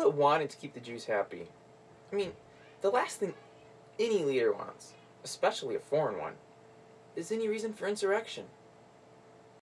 Pilate wanted to keep the Jews happy. I mean, the last thing any leader wants, especially a foreign one, is any reason for insurrection.